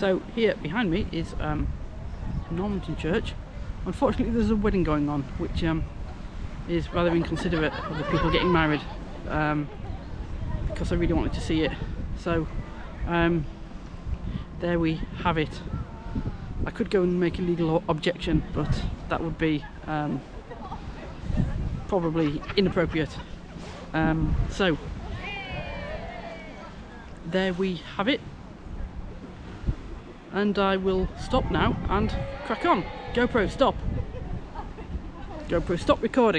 So here behind me is um, Normanton Church. Unfortunately, there's a wedding going on, which um, is rather inconsiderate of the people getting married, um, because I really wanted to see it. So um, there we have it. I could go and make a legal objection, but that would be um, probably inappropriate. Um, so there we have it. And I will stop now and crack on. GoPro, stop. GoPro, stop recording.